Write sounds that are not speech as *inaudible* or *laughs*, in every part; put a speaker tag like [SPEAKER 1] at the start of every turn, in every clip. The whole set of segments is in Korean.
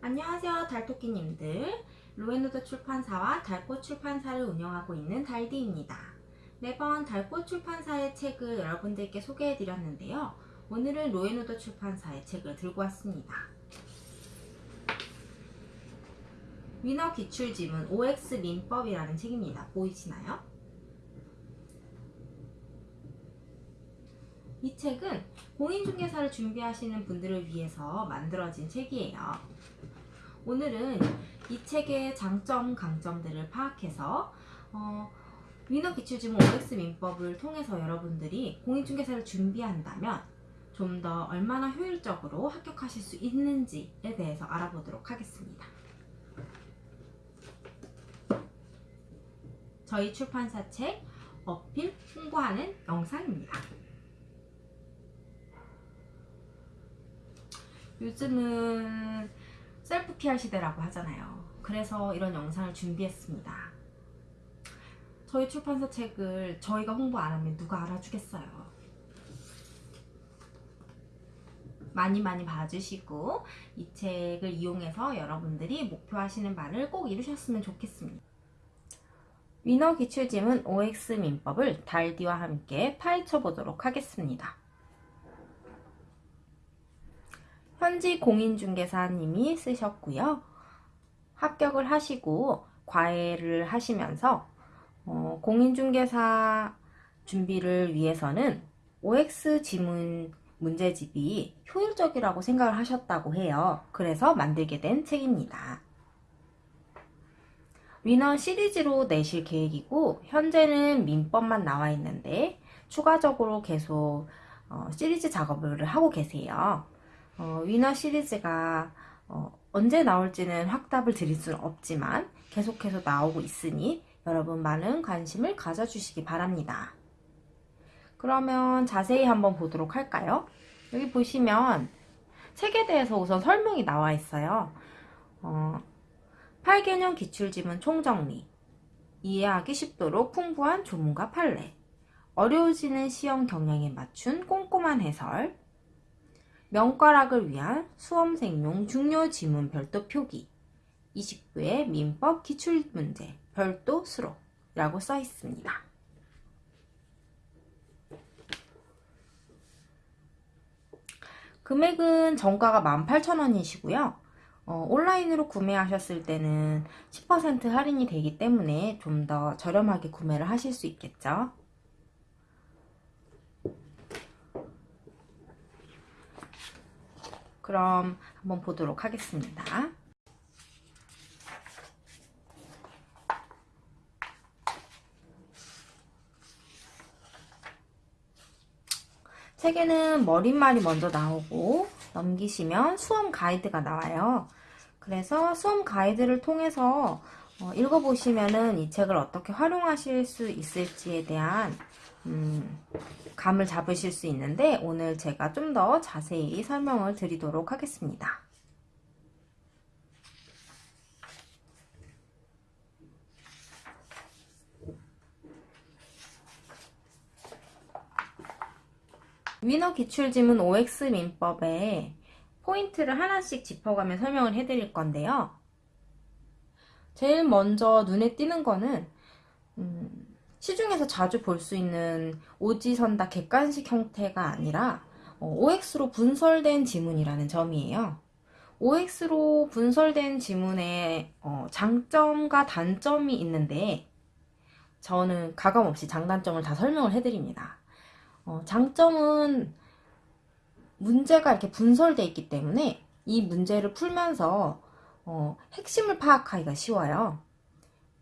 [SPEAKER 1] 안녕하세요 달토끼님들. 로에노드 출판사와 달꽃 출판사를 운영하고 있는 달디입니다. 매번 달꽃 출판사의 책을 여러분들께 소개해 드렸는데요. 오늘은 로에노드 출판사의 책을 들고 왔습니다. 위너 기출지문 OX 민법이라는 책입니다. 보이시나요? 이 책은 공인중개사를 준비하시는 분들을 위해서 만들어진 책이에요. 오늘은 이 책의 장점, 강점들을 파악해서 어, 위너 기출지문 OX 민법을 통해서 여러분들이 공인중개사를 준비한다면 좀 더 얼마나 효율적으로 합격하실 수 있는지에 대해서 알아보도록 하겠습니다. 저희 출판사 책 어필 홍보하는 영상입니다. 요즘은 셀프 PR 시대라고 하잖아요. 그래서 이런 영상을 준비했습니다. 저희 출판사 책을 저희가 홍보 안 하면 누가 알아주겠어요. 많이 많이 봐주시고 이 책을 이용해서 여러분들이 목표하시는 바를 꼭 이루셨으면 좋겠습니다. 위너 기출지문 OX 민법을 달디와 함께 파헤쳐 보도록 하겠습니다. 현지 공인중개사님이 쓰셨고요. 합격을 하시고 과외를 하시면서 어, 공인중개사 준비를 위해서는 OX 지문 문제집이 효율적이라고 생각을 하셨다고 해요. 그래서 만들게 된 책입니다. 위너 시리즈로 내실 계획이고 현재는 민법만 나와 있는데 추가적으로 계속 어, 시리즈 작업을 하고 계세요. 어, 위너 시리즈가 어, 언제 나올지는 확답을 드릴 수는 없지만 계속해서 나오고 있으니 여러분 많은 관심을 가져주시기 바랍니다. 그러면 자세히 한번 보도록 할까요? 여기 보시면 책에 대해서 우선 설명이 나와 있어요. 어, 8개년 기출지문 총정리 이해하기 쉽도록 풍부한 조문과 판례 어려워지는 시험 경향에 맞춘 꼼꼼한 해설 명과락을 위한 수험생용 중요 지문 별도 표기 29의 민법 기출문제 별도 수록이라고 써 있습니다. 금액은 정가가 18,000원이시고요. 어, 온라인으로 구매하셨을 때는 10% 할인이 되기 때문에 좀 더 저렴하게 구매를 하실 수 있겠죠. 그럼 한번 보도록 하겠습니다. 책에는 머릿말이 먼저 나오고 넘기시면 수험 가이드가 나와요. 그래서 수험 가이드를 통해서 어, 읽어보시면 은 이 책을 어떻게 활용하실 수 있을지에 대한 음, 감을 잡으실 수 있는데 오늘 제가 좀 더 자세히 설명을 드리도록 하겠습니다. 위너 기출지문 OX 민법에 포인트를 하나씩 짚어가며 설명을 해드릴 건데요. 제일 먼저 눈에 띄는 거는 음, 시중에서 자주 볼 수 있는 오지선다 객관식 형태가 아니라 OX로 분설된 지문이라는 점이에요. OX로 분설된 지문의 어, 장점과 단점이 있는데 저는 가감없이 장단점을 다 설명을 해드립니다. 어, 장점은 문제가 이렇게 분설되어 있기 때문에 이 문제를 풀면서 어, 핵심을 파악하기가 쉬워요.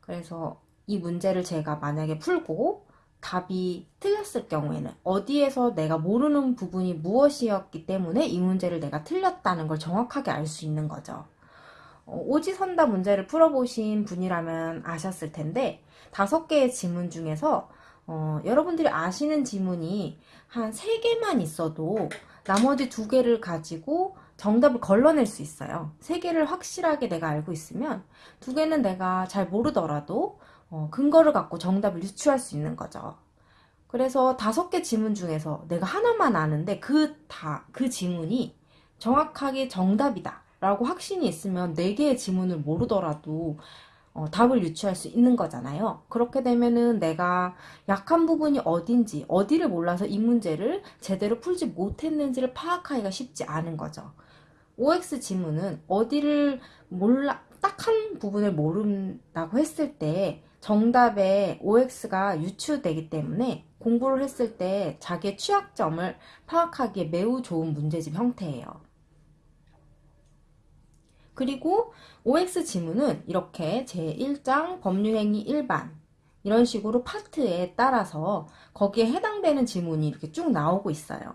[SPEAKER 1] 그래서 이 문제를 제가 만약에 풀고 답이 틀렸을 경우에는 어디에서 내가 모르는 부분이 무엇이었기 때문에 이 문제를 내가 틀렸다는 걸 정확하게 알 수 있는 거죠. 어, 오지선다 문제를 풀어보신 분이라면 아셨을 텐데 다섯 개의 지문 중에서 어, 여러분들이 아시는 지문이 한 세개만 있어도 나머지 두 개를 가지고 정답을 걸러낼 수 있어요. 세 개를 확실하게 내가 알고 있으면 두 개는 내가 잘 모르더라도 어, 근거를 갖고 정답을 유추할 수 있는 거죠. 그래서 다섯 개 지문 중에서 내가 하나만 아는데 그 다, 그 지문이 정확하게 정답이다 라고 확신이 있으면 4개의 지문을 모르더라도 어, 답을 유추할 수 있는 거잖아요. 그렇게 되면은 내가 약한 부분이 어딘지, 어디를 몰라서 이 문제를 제대로 풀지 못했는지를 파악하기가 쉽지 않은 거죠. OX 지문은 어디를 몰라, 딱 한 부분을 모른다고 했을 때 정답에 OX가 유추되기 때문에 공부를 했을 때 자기의 취약점을 파악하기에 매우 좋은 문제집 형태예요. 그리고 OX 지문은 이렇게 제1장 법률행위 일반 이런 식으로 파트에 따라서 거기에 해당되는 지문이 이렇게 쭉 나오고 있어요.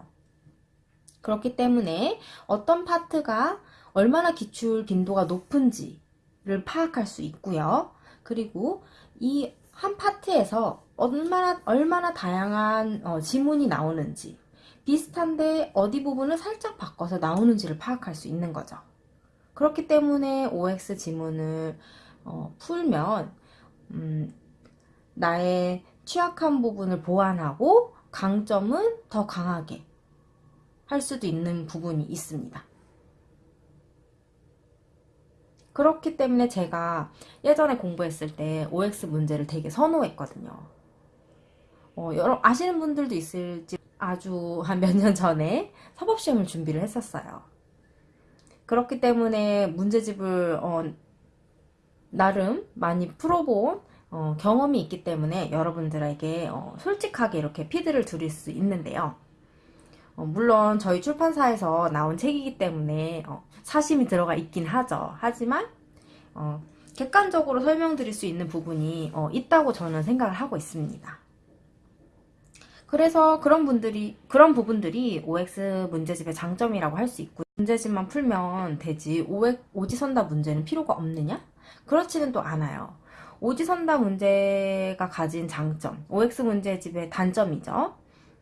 [SPEAKER 1] 그렇기 때문에 어떤 파트가 얼마나 기출 빈도가 높은지를 파악할 수 있고요. 그리고 이 한 파트에서 얼마나 얼마나 다양한 어, 지문이 나오는지 비슷한데 어디 부분을 살짝 바꿔서 나오는지를 파악할 수 있는 거죠. 그렇기 때문에 OX 지문을 어, 풀면 음, 나의 취약한 부분을 보완하고 강점은 더 강하게 할 수도 있는 부분이 있습니다. 그렇기 때문에 제가 예전에 공부했을 때 OX 문제를 되게 선호했거든요. 어, 여러 아시는 분들도 있을지 아주 한 몇 년 전에 사법시험을 준비를 했었어요. 그렇기 때문에 문제집을 어, 나름 많이 풀어본 어, 경험이 있기 때문에 여러분들에게 어, 솔직하게 이렇게 피드를 드릴 수 있는데요. 어, 물론 저희 출판사에서 나온 책이기 때문에 어, 사심이 들어가 있긴 하죠. 하지만 어, 객관적으로 설명드릴 수 있는 부분이 어, 있다고 저는 생각을 하고 있습니다. 그래서 그런 분들이 그런 부분들이 OX 문제집의 장점이라고 할 수 있고 문제집만 풀면 되지 오지선다 문제는 필요가 없느냐? 그렇지는 또 않아요. 오지선다 문제가 가진 장점, OX 문제집의 단점이죠.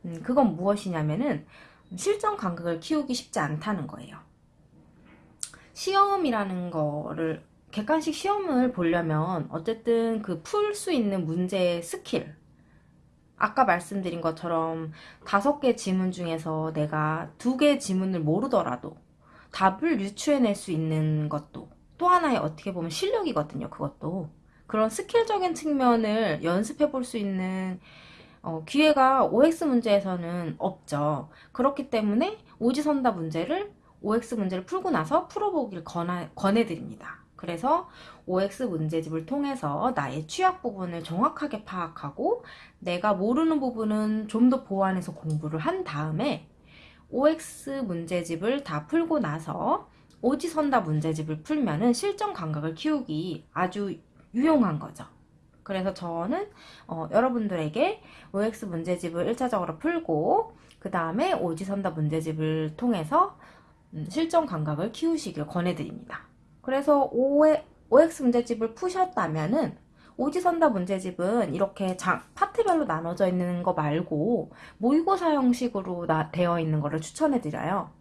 [SPEAKER 1] 음, 그건 무엇이냐면은 실전 감각을 키우기 쉽지 않다는 거예요. 시험이라는 거를 객관식 시험을 보려면 어쨌든 그 풀 수 있는 문제의 스킬 아까 말씀드린 것처럼 다섯 개 지문 중에서 내가 두 개 지문을 모르더라도 답을 유추해낼 수 있는 것도 또 하나의 어떻게 보면 실력이거든요. 그것도 그런 스킬적인 측면을 연습해 볼 수 있는 어, 기회가 OX 문제에서는 없죠. 그렇기 때문에 오지선다 문제를 OX 문제를 풀고 나서 풀어보기를 권하, 권해드립니다. 그래서 OX 문제집을 통해서 나의 취약 부분을 정확하게 파악하고 내가 모르는 부분은 좀 더 보완해서 공부를 한 다음에 OX 문제집을 다 풀고 나서 오지선다 문제집을 풀면 은 실전 감각을 키우기 아주 유용한 거죠. 그래서 저는 어, 여러분들에게 OX 문제집을 1차적으로 풀고 그 다음에 오지선다 문제집을 통해서 음, 실전 감각을 키우시길 권해드립니다. 그래서 OX 문제집을 푸셨다면 은 오지선다 문제집은 이렇게 장, 파트별로 나눠져 있는 거 말고 모의고사 형식으로 나, 되어 있는 거를 추천해드려요.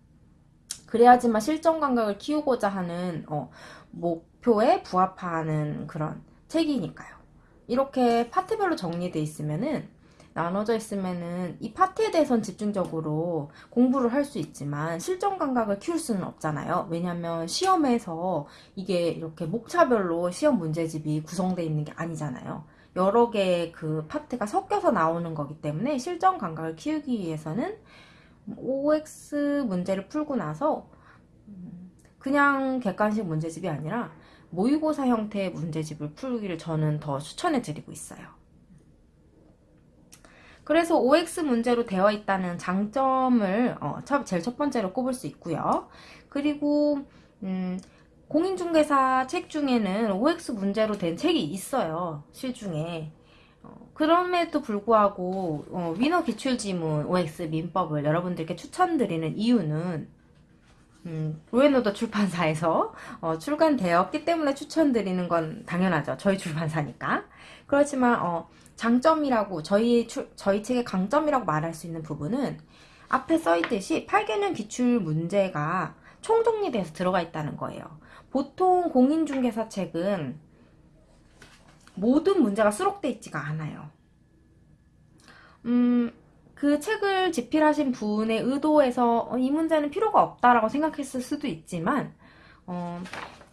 [SPEAKER 1] 그래야지만 실전 감각을 키우고자 하는 어, 목표에 부합하는 그런 책이니까요. 이렇게 파트별로 정리되어 있으면은 나눠져 있으면은 이 파트에 대해선 집중적으로 공부를 할 수 있지만 실전 감각을 키울 수는 없잖아요. 왜냐면 시험에서 이게 이렇게 목차별로 시험 문제집이 구성되어 있는 게 아니잖아요. 여러 개의 그 파트가 섞여서 나오는 거기 때문에 실전 감각을 키우기 위해서는 OX 문제를 풀고 나서 그냥 객관식 문제집이 아니라 모의고사 형태의 문제집을 풀기를 저는 더 추천해 드리고 있어요. 그래서 OX 문제로 되어 있다는 장점을 어, 제일 첫 번째로 꼽을 수 있고요. 그리고 음, 공인중개사 책 중에는 OX 문제로 된 책이 있어요. 실중에. 어, 그럼에도 불구하고 어, 위너 기출지문 OX 민법을 여러분들께 추천드리는 이유는 음, 로에노더 출판사에서 어, 출간되었기 때문에 추천드리는 건 당연하죠. 저희 출판사니까. 그렇지만 어, 장점이라고 저희 출, 저희 책의 강점이라고 말할 수 있는 부분은 앞에 써있듯이 8개년 기출 문제가 총정리돼서 들어가 있다는 거예요. 보통 공인중개사 책은 모든 문제가 수록돼 있지가 않아요. 음, 그 책을 집필하신 분의 의도에서 어, 이 문제는 필요가 없다라고 생각했을 수도 있지만 어,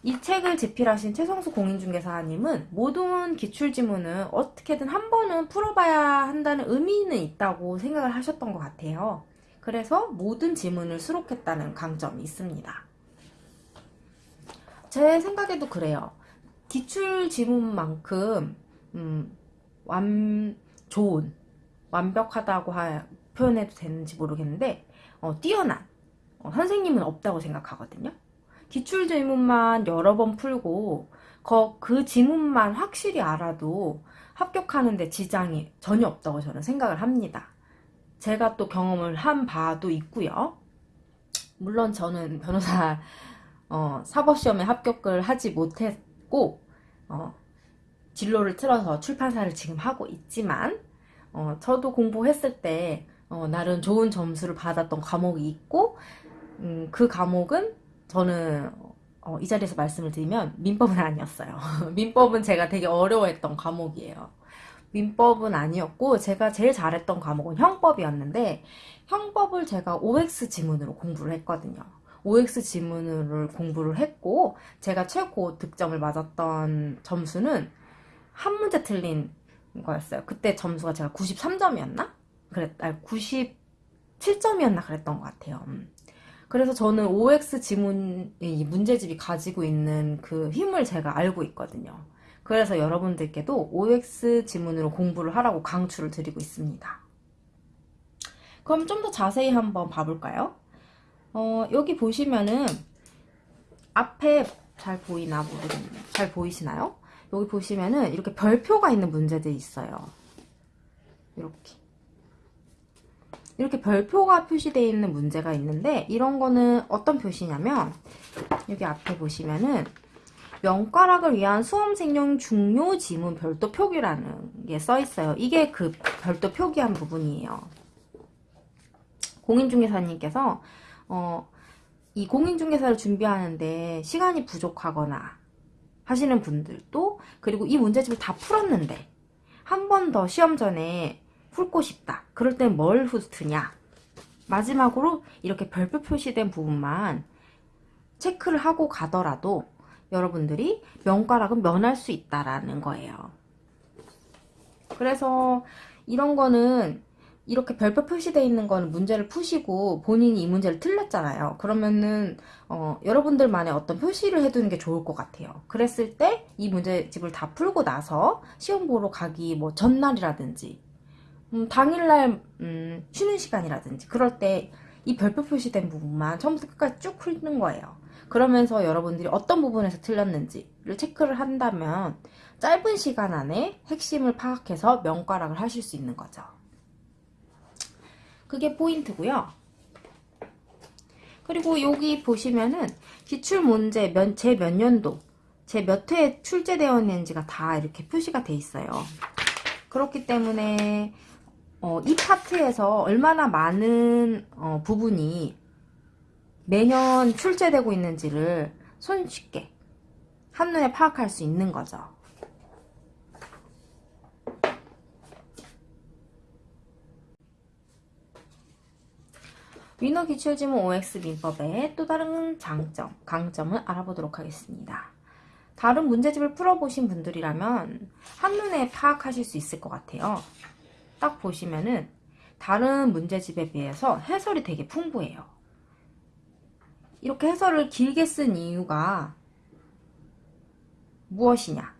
[SPEAKER 1] 이 책을 집필하신 최성수 공인중개사님은 모든 기출지문을 어떻게든 한 번은 풀어봐야 한다는 의미는 있다고 생각을 하셨던 것 같아요. 그래서 모든 지문을 수록했다는 강점이 있습니다. 제 생각에도 그래요. 기출 지문만큼 음, 완 좋은 완벽하다고 하, 표현해도 되는지 모르겠는데 어, 뛰어난 어, 선생님은 없다고 생각하거든요. 기출 지문만 여러 번 풀고 그, 그 지문만 확실히 알아도 합격하는데 지장이 전혀 없다고 저는 생각을 합니다. 제가 또 경험을 한 바도 있고요. 물론 저는 변호사 어, 사법시험에 합격을 하지 못했고 어, 진로를 틀어서 출판사를 지금 하고 있지만 어, 저도 공부했을 때 어, 나름 좋은 점수를 받았던 과목이 있고 음, 그 과목은 저는 어, 이 자리에서 말씀을 드리면 민법은 아니었어요. *laughs* 민법은 제가 되게 어려워했던 과목이에요. 민법은 아니었고 제가 제일 잘했던 과목은 형법이었는데 형법을 제가 OX 지문으로 공부를 했거든요. OX 지문을 공부를 했고 제가 최고 득점을 맞았던 점수는 한 문제 틀린 거였어요. 그때 점수가 제가 93점이었나? 그랬, 아니 97점이었나 그랬던 것 같아요. 음. 그래서 저는 OX 지문, 이 문제집이 가지고 있는 그 힘을 제가 알고 있거든요. 그래서 여러분들께도 OX 지문으로 공부를 하라고 강추를 드리고 있습니다. 그럼 좀 더 자세히 한번 봐볼까요? 어, 여기 보시면은 앞에 잘 보이나 모르겠네요. 잘 보이시나요? 여기 보시면은 이렇게 별표가 있는 문제들이 있어요. 이렇게. 이렇게 별표가 표시되어 있는 문제가 있는데 이런 거는 어떤 표시냐면 여기 앞에 보시면은 명가락을 위한 수험생용 중요 지문 별도 표기라는 게 써 있어요. 이게 그 별도 표기한 부분이에요. 공인중개사님께서 어, 이 공인중개사를 준비하는데 시간이 부족하거나 하시는 분들도 그리고 이 문제집을 다 풀었는데 한 번 더 시험 전에 풀고 싶다. 그럴 땐 뭘 후트냐? 마지막으로 이렇게 별표 표시된 부분만 체크를 하고 가더라도 여러분들이 명가락은 면할 수 있다라는 거예요. 그래서 이런 거는 이렇게 별표 표시되어 있는 거는 문제를 푸시고 본인이 이 문제를 틀렸잖아요. 그러면은 어, 여러분들만의 어떤 표시를 해두는 게 좋을 것 같아요. 그랬을 때 이 문제집을 다 풀고 나서 시험 보러 가기 뭐 전날이라든지 음, 당일날 음, 쉬는 시간이라든지 그럴 때 이 별표 표시된 부분만 처음부터 끝까지 쭉 풀는 거예요. 그러면서 여러분들이 어떤 부분에서 틀렸는지를 체크를 한다면 짧은 시간 안에 핵심을 파악해서 명가락을 하실 수 있는 거죠. 그게 포인트고요. 그리고 여기 보시면은 기출문제 제 몇 년도 제 몇 회에 출제되어 있는지가 다 이렇게 표시가 돼 있어요. 그렇기 때문에 어, 이 파트에서 얼마나 많은 어, 부분이 매년 출제되고 있는지를 손쉽게 한눈에 파악할 수 있는 거죠. 위너 기출지문 OX 민법의 또 다른 장점, 강점을 알아보도록 하겠습니다. 다른 문제집을 풀어보신 분들이라면 한눈에 파악하실 수 있을 것 같아요. 딱 보시면은 다른 문제집에 비해서 해설이 되게 풍부해요. 이렇게 해설을 길게 쓴 이유가 무엇이냐?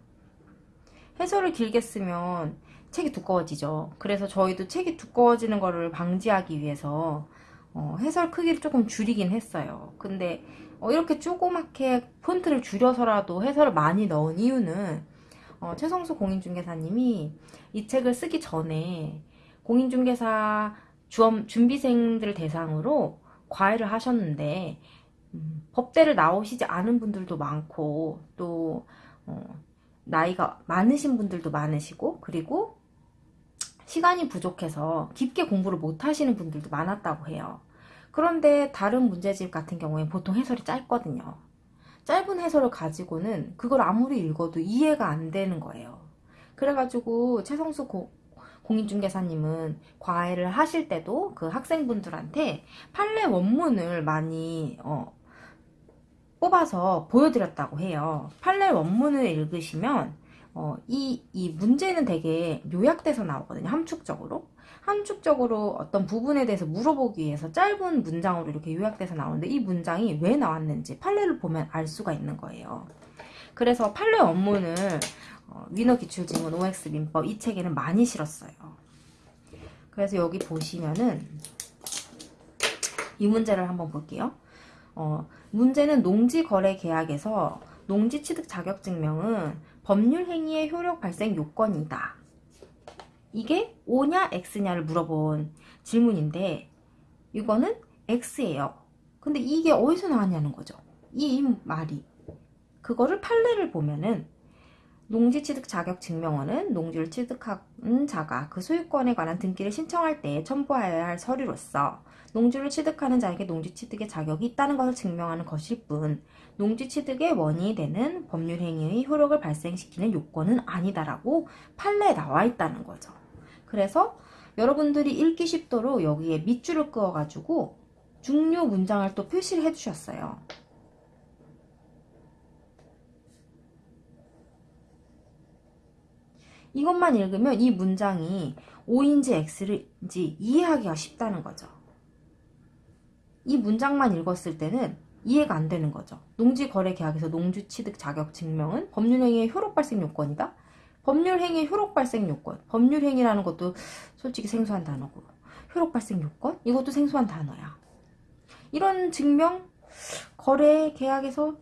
[SPEAKER 1] 해설을 길게 쓰면 책이 두꺼워지죠. 그래서 저희도 책이 두꺼워지는 것을 방지하기 위해서 어, 해설 크기를 조금 줄이긴 했어요. 근데 어, 이렇게 조그맣게 폰트를 줄여서라도 해설을 많이 넣은 이유는 어, 최성수 공인중개사님이 이 책을 쓰기 전에 공인중개사 주엄, 준비생들 대상으로 과외를 하셨는데 음, 법대를 나오시지 않은 분들도 많고 또 어, 나이가 많으신 분들도 많으시고 그리고 시간이 부족해서 깊게 공부를 못 하시는 분들도 많았다고 해요. 그런데 다른 문제집 같은 경우에 보통 해설이 짧거든요. 짧은 해설을 가지고는 그걸 아무리 읽어도 이해가 안 되는 거예요. 그래가지고 최성수 고, 공인중개사님은 과외를 하실 때도 그 학생분들한테 판례 원문을 많이 어, 뽑아서 보여드렸다고 해요. 판례 원문을 읽으시면 어, 이, 이 문제는 되게 요약돼서 나오거든요. 함축적으로. 함축적으로 어떤 부분에 대해서 물어보기 위해서 짧은 문장으로 이렇게 요약돼서 나오는데 이 문장이 왜 나왔는지 판례를 보면 알 수가 있는 거예요. 그래서 판례 원문을 어, 위너 기출지문 OX 민법 이 책에는 많이 실었어요. 그래서 여기 보시면은 이 문제를 한번 볼게요. 어, 문제는 농지 거래 계약에서 농지 취득 자격 증명은 법률 행위의 효력 발생 요건이다. 이게 O냐 X냐를 물어본 질문인데 이거는 X예요. 근데 이게 어디서 나왔냐는 거죠. 이 말이. 그거를 판례를 보면은 농지 취득 자격 증명원은 농지를 취득한 자가 그 소유권에 관한 등기를 신청할 때 첨부하여야 할 서류로서 농지를 취득하는 자에게 농지 취득의 자격이 있다는 것을 증명하는 것일 뿐 농지 취득의 원인이 되는 법률 행위의 효력을 발생시키는 요건은 아니다라고 판례에 나와 있다는 거죠. 그래서 여러분들이 읽기 쉽도록 여기에 밑줄을 그어가지고 중요 문장을 또 표시를 해주셨어요. 이것만 읽으면 이 문장이 O인지 X인지 이해하기가 쉽다는 거죠. 이 문장만 읽었을 때는 이해가 안 되는 거죠. 농지거래계약에서 농지취득 자격 증명은 법률행위의 효력 발생 요건이다. 법률행위의 효력 발생 요건. 법률행위라는 것도 솔직히 생소한 단어고 효력 발생 요건? 이것도 생소한 단어야. 이런 증명, 거래 계약에서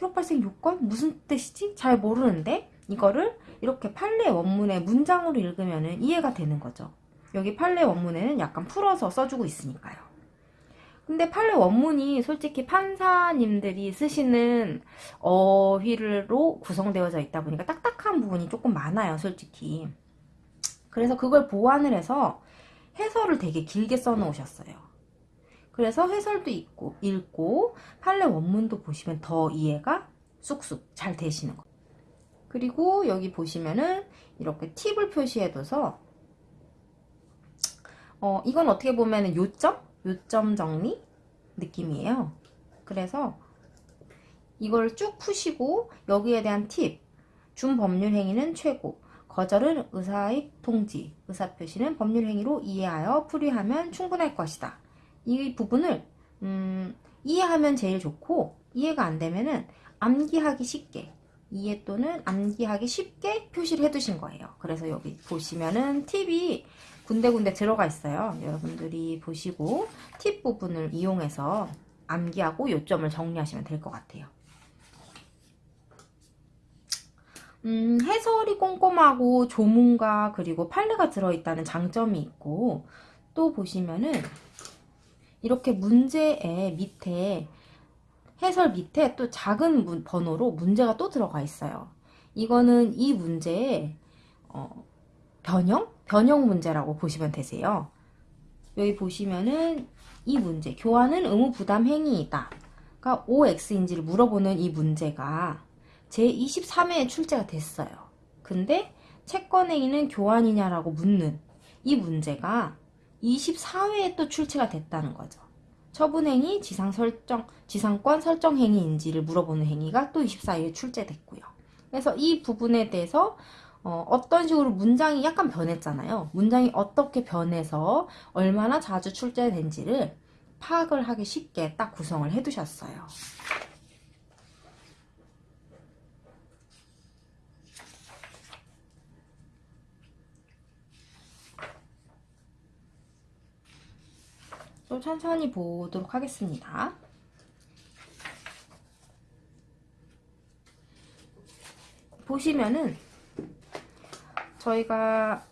[SPEAKER 1] 효력 발생 요건? 무슨 뜻이지? 잘 모르는데 이거를 이렇게 판례 원문의 문장으로 읽으면 이해가 되는 거죠. 여기 판례 원문에는 약간 풀어서 써주고 있으니까요. 근데 판례 원문이 솔직히 판사님들이 쓰시는 어휘로 구성되어져 있다 보니까 딱딱한 부분이 조금 많아요, 솔직히. 그래서 그걸 보완을 해서 해설을 되게 길게 써놓으셨어요. 그래서 해설도 있고, 읽고, 판례 원문도 보시면 더 이해가 쑥쑥 잘 되시는 거예요. 그리고 여기 보시면은 이렇게 팁을 표시해둬서 어, 이건 어떻게 보면은 요점? 요점 정리 느낌이에요. 그래서 이걸 쭉 푸시고 여기에 대한 팁. 준법률 행위는 최고. 거절은 의사의 통지. 의사표시는 법률 행위로 이해하여 풀이하면 충분할 것이다. 이 부분을 음, 이해하면 제일 좋고 이해가 안 되면은 암기하기 쉽게 이해 또는 암기하기 쉽게 표시를 해두신 거예요. 그래서 여기 보시면은 팁이 군데군데 들어가 있어요. 여러분들이 보시고 팁 부분을 이용해서 암기하고 요점을 정리하시면 될 것 같아요. 음, 해설이 꼼꼼하고 조문과 그리고 판례가 들어있다는 장점이 있고 또 보시면은 이렇게 문제의 밑에 해설 밑에 또 작은 문, 번호로 문제가 또 들어가 있어요. 이거는 이 문제의 어, 변형? 변형 문제라고 보시면 되세요. 여기 보시면은 이 문제, 교환은 의무 부담 행위이다. 그러니까 OX인지를 물어보는 이 문제가 제23회에 출제가 됐어요. 근데 채권 행위는 교환이냐라고 묻는 이 문제가 24회에 또 출제가 됐다는 거죠. 처분행위, 지상 설정, 지상권 설정 행위인지를 물어보는 행위가 또 24일에 출제됐고요. 그래서 이 부분에 대해서 어, 떤 식으로 문장이 약간 변했잖아요. 문장이 어떻게 변해서 얼마나 자주 출제된지를 파악을 하기 쉽게 딱 구성을 해두셨어요. 좀 천천히 보도록 하겠습니다. 보시면은 저희가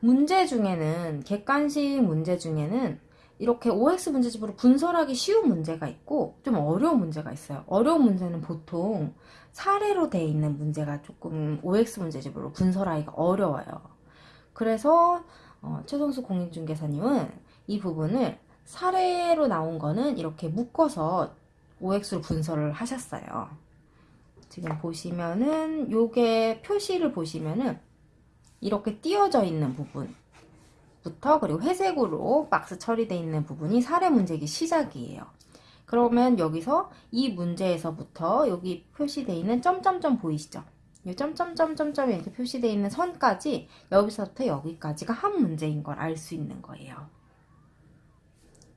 [SPEAKER 1] 문제 중에는 객관식 문제 중에는 이렇게 OX 문제집으로 분설하기 쉬운 문제가 있고 좀 어려운 문제가 있어요. 어려운 문제는 보통 사례로 되어 있는 문제가 조금 OX 문제집으로 분설하기가 어려워요. 그래서 어, 최성수 공인중개사님은 이 부분을 사례로 나온 거는 이렇게 묶어서 OX로 분석을 하셨어요. 지금 보시면은 요게 표시를 보시면은 이렇게 띄어져 있는 부분부터 그리고 회색으로 박스 처리되어 있는 부분이 사례 문제기 시작이에요. 그러면 여기서 이 문제에서부터 여기 표시되어 있는 점점점 보이시죠? 이 점점점점점이 이렇게 표시되어 있는 선까지 여기서부터 여기까지가 한 문제인 걸 알 수 있는 거예요.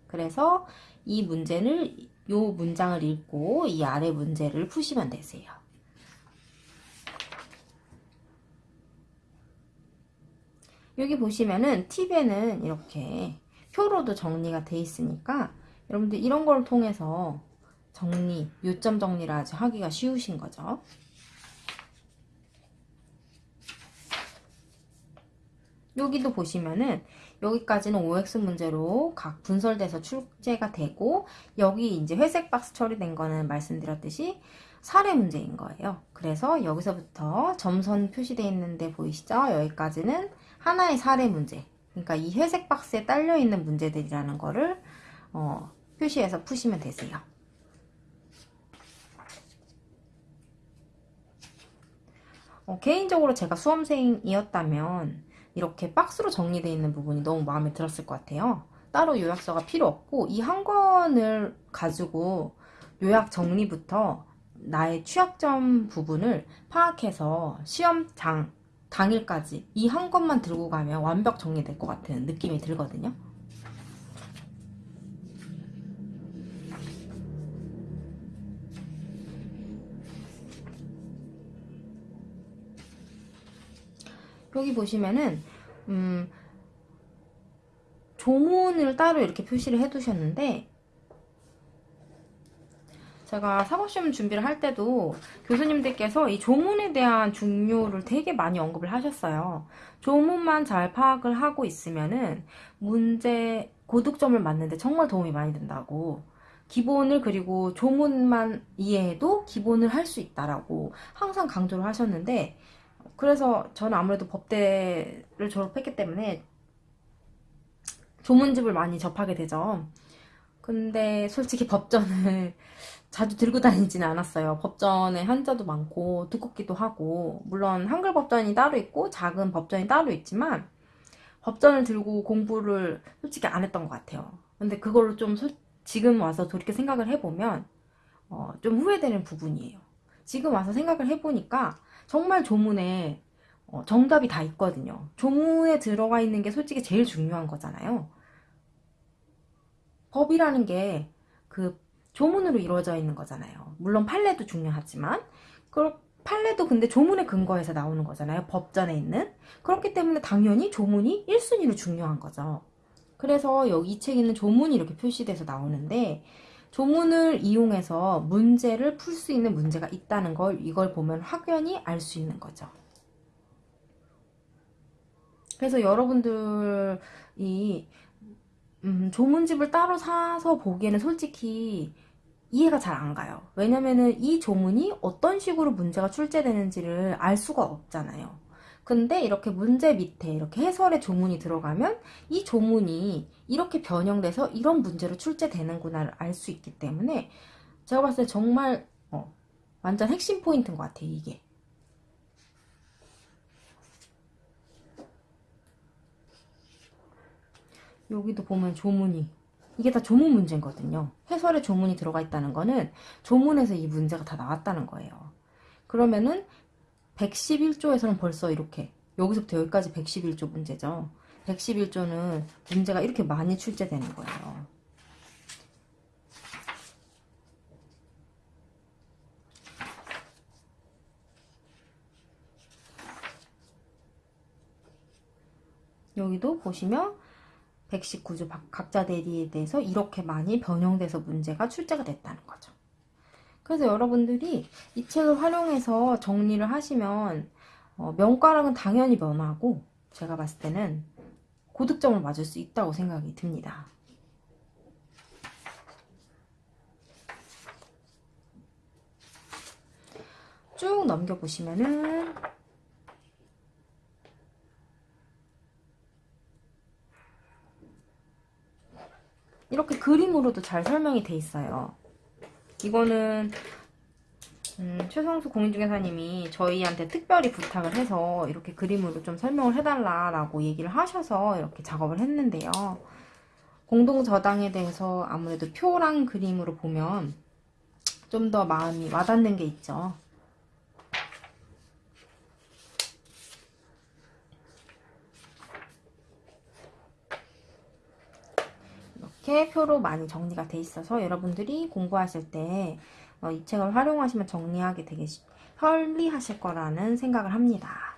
[SPEAKER 1] 그래서 이 문제를 이 문장을 읽고 이 아래 문제를 푸시면 되세요. 여기 보시면은 팁에는 이렇게 표로도 정리가 돼 있으니까 여러분들 이런 걸 통해서 정리, 요점 정리를 아주 하기가 쉬우신 거죠. 여기도 보시면은 여기까지는 OX 문제로 각 분설돼서 출제가 되고 여기 이제 회색 박스 처리된 거는 말씀드렸듯이 사례 문제인 거예요. 그래서 여기서부터 점선 표시되어 있는데 보이시죠? 여기까지는 하나의 사례 문제. 그러니까 이 회색 박스에 딸려 있는 문제들이라는 거를 어, 표시해서 푸시면 되세요. 어, 개인적으로 제가 수험생이었다면 이렇게 박스로 정리되어 있는 부분이 너무 마음에 들었을 것 같아요. 따로 요약서가 필요 없고 이 한 권을 가지고 요약 정리부터 나의 취약점 부분을 파악해서 시험장 당일까지 이 한 권만 들고 가면 완벽 정리될 것 같은 느낌이 들거든요. 여기 보시면은 음, 조문을 따로 이렇게 표시를 해두셨는데 제가 사법시험 준비를 할 때도 교수님들께서 이 조문에 대한 중요를 되게 많이 언급을 하셨어요. 조문만 잘 파악을 하고 있으면은 문제 고득점을 맞는데 정말 도움이 많이 된다고 기본을 그리고 조문만 이해해도 기본을 할 수 있다라고 항상 강조를 하셨는데 그래서 저는 아무래도 법대를 졸업했기 때문에 조문집을 많이 접하게 되죠. 근데 솔직히 법전을 자주 들고 다니지는 않았어요. 법전에 한자도 많고 두껍기도 하고 물론 한글 법전이 따로 있고 작은 법전이 따로 있지만 법전을 들고 공부를 솔직히 안 했던 것 같아요. 근데 그걸로 좀 소, 지금 와서 돌이켜 생각을 해보면 어, 좀 후회되는 부분이에요. 지금 와서 생각을 해보니까 정말 조문에 어, 정답이 다 있거든요. 조문에 들어가 있는 게 솔직히 제일 중요한 거잖아요. 법이라는 게 그 조문으로 이루어져 있는 거잖아요. 물론 판례도 중요하지만 그 판례도 근데 조문에 근거해서 나오는 거잖아요. 법전에 있는. 그렇기 때문에 당연히 조문이 1순위로 중요한 거죠. 그래서 여기 이 책에는 조문이 이렇게 표시돼서 나오는데 조문을 이용해서 문제를 풀 수 있는 문제가 있다는 걸 이걸 보면 확연히 알 수 있는 거죠. 그래서 여러분들이 음, 조문집을 따로 사서 보기에는 솔직히 이해가 잘 안 가요. 왜냐면은 이 조문이 어떤 식으로 문제가 출제되는지를 알 수가 없잖아요. 근데 이렇게 문제 밑에 이렇게 해설의 조문이 들어가면 이 조문이 이렇게 변형돼서 이런 문제로 출제되는구나를 알 수 있기 때문에 제가 봤을 때 정말 어, 완전 핵심 포인트인 것 같아요, 이게. 여기도 보면 조문이 이게 다 조문 문제거든요. 해설에 조문이 들어가 있다는 거는 조문에서 이 문제가 다 나왔다는 거예요. 그러면은 111조에서는 벌써 이렇게 여기서부터 여기까지 111조 문제죠. 111조는 문제가 이렇게 많이 출제되는 거예요. 여기도 보시면 119조 각자 대리에 대해서 이렇게 많이 변형돼서 문제가 출제가 됐다는 거죠. 그래서 여러분들이 이 책을 활용해서 정리를 하시면 어, 명가락은 당연히 면하고 제가 봤을 때는 고득점을 맞을 수 있다고 생각이 듭니다. 쭉 넘겨보시면은 이렇게 그림으로도 잘 설명이 돼 있어요. 이거는 음, 최성수 공인중개사님이 저희한테 특별히 부탁을 해서 이렇게 그림으로 좀 설명을 해달라라고 얘기를 하셔서 이렇게 작업을 했는데요. 공동 저당에 대해서 아무래도 표랑 그림으로 보면 좀 더 마음이 와닿는 게 있죠. 표로 많이 정리가 돼 있어서 여러분들이 공부하실 때 이 책을 활용하시면 정리하기 되게 편리하실 거라는 생각을 합니다.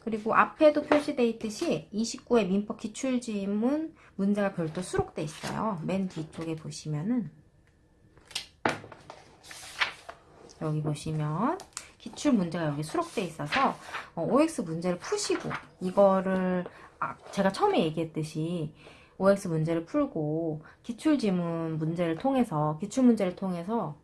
[SPEAKER 1] 그리고 앞에도 표시되어 있듯이 29의 민법 기출지문 문제가 별도 수록돼 있어요. 맨 뒤쪽에 보시면은 여기 보시면 기출 문제가 여기 수록돼 있어서 OX 문제를 푸시고 이거를 아, 제가 처음에 얘기했듯이 OX 문제를 풀고 기출지문 문제를 통해서 기출문제를 통해서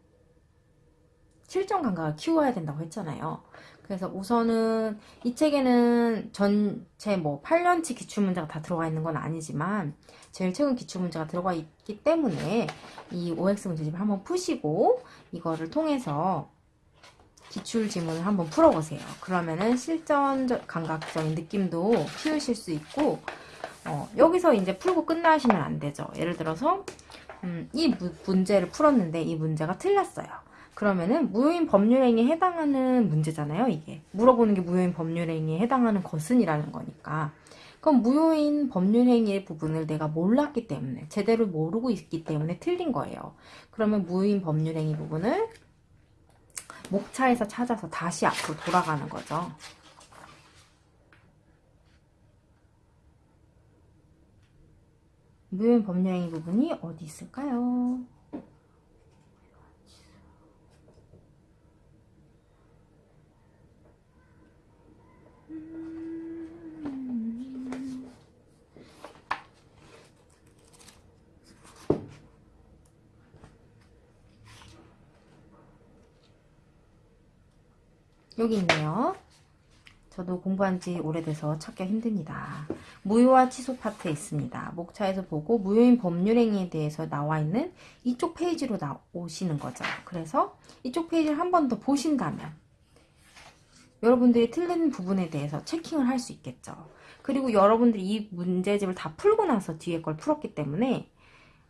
[SPEAKER 1] 실전 감각을 키워야 된다고 했잖아요. 그래서 우선은 이 책에는 전체 뭐 8년치 기출문제가 다 들어가 있는 건 아니지만 제일 최근 기출문제가 들어가 있기 때문에 이 OX 문제집을 한번 푸시고 이거를 통해서 기출지문을 한번 풀어보세요. 그러면은 실전 감각적인 느낌도 키우실 수 있고 어, 여기서 이제 풀고 끝나시면 안 되죠. 예를 들어서 음, 이 문제를 풀었는데 이 문제가 틀렸어요. 그러면은 무효인 법률행위에 해당하는 문제잖아요. 이게 물어보는 게 무효인 법률행위에 해당하는 것은이라는 거니까 그럼 무효인 법률행위의 부분을 내가 몰랐기 때문에 제대로 모르고 있기 때문에 틀린 거예요. 그러면 무효인 법률행위 부분을 목차에서 찾아서 다시 앞으로 돌아가는 거죠. 무효인 법률행위 부분이 어디 있을까요? 여기 있네요. 저도 공부한 지 오래돼서 찾기가 힘듭니다. 무효와 취소 파트에 있습니다. 목차에서 보고 무효인 법률행위에 대해서 나와 있는 이쪽 페이지로 나오시는 거죠. 그래서 이쪽 페이지를 한 번 더 보신다면 여러분들이 틀린 부분에 대해서 checking을 할 수 있겠죠. 그리고 여러분들이 이 문제집을 다 풀고 나서 뒤에 걸 풀었기 때문에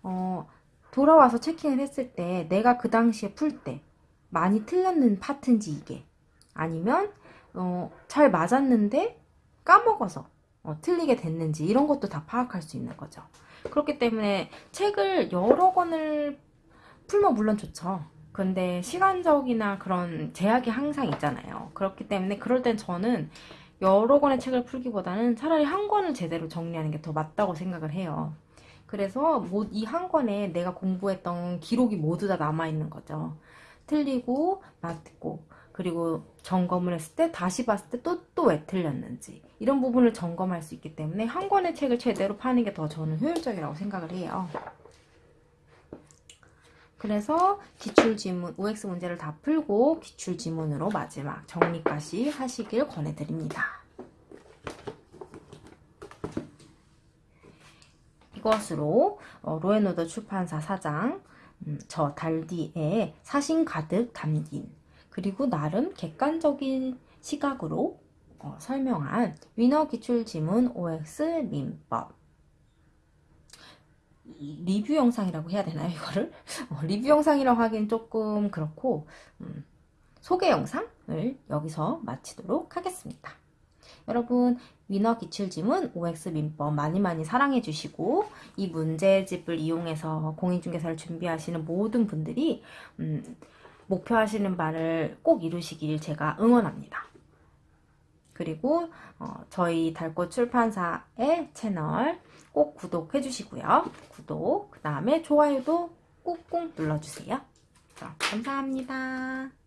[SPEAKER 1] 어, 돌아와서 checking을 했을 때 내가 그 당시에 풀 때 많이 틀렸는 파트인지 이게 아니면 어, 잘 맞았는데 까먹어서 어, 틀리게 됐는지 이런 것도 다 파악할 수 있는 거죠. 그렇기 때문에 책을 여러 권을 풀면 물론 좋죠. 근데 시간적이나 그런 제약이 항상 있잖아요. 그렇기 때문에 그럴 땐 저는 여러 권의 책을 풀기보다는 차라리 한 권을 제대로 정리하는 게 더 맞다고 생각을 해요. 그래서 이 한 권에 내가 공부했던 기록이 모두 다 남아있는 거죠. 틀리고 맞고 그리고 점검을 했을 때 다시 봤을 때 또 또 왜 틀렸는지 이런 부분을 점검할 수 있기 때문에 한 권의 책을 제대로 파는 게 더 저는 효율적이라고 생각을 해요. 그래서 기출지문, OX 문제를 다 풀고 기출지문으로 마지막 정리까지 하시길 권해드립니다. 이것으로 어, 로앤오더 출판사 사장 음, 저 달디의 사신 가득 담긴 그리고 나름 객관적인 시각으로 어, 설명한 위너 기출지문 OX 민법 리뷰 영상이라고 해야 되나요 이거를? *laughs* 어, 리뷰 영상이라고 하긴 조금 그렇고 음, 소개 영상을 여기서 마치도록 하겠습니다. 여러분 위너 기출지문 OX 민법 많이 많이 사랑해 주시고 이 문제집을 이용해서 공인중개사를 준비하시는 모든 분들이 음, 목표하시는 바를 꼭 이루시길 제가 응원합니다. 그리고 어, 저희 달꽃 출판사의 채널 꼭 구독해 주시고요. 구독, 그 다음에 좋아요도 꾹꾹 눌러주세요. 자, 감사합니다.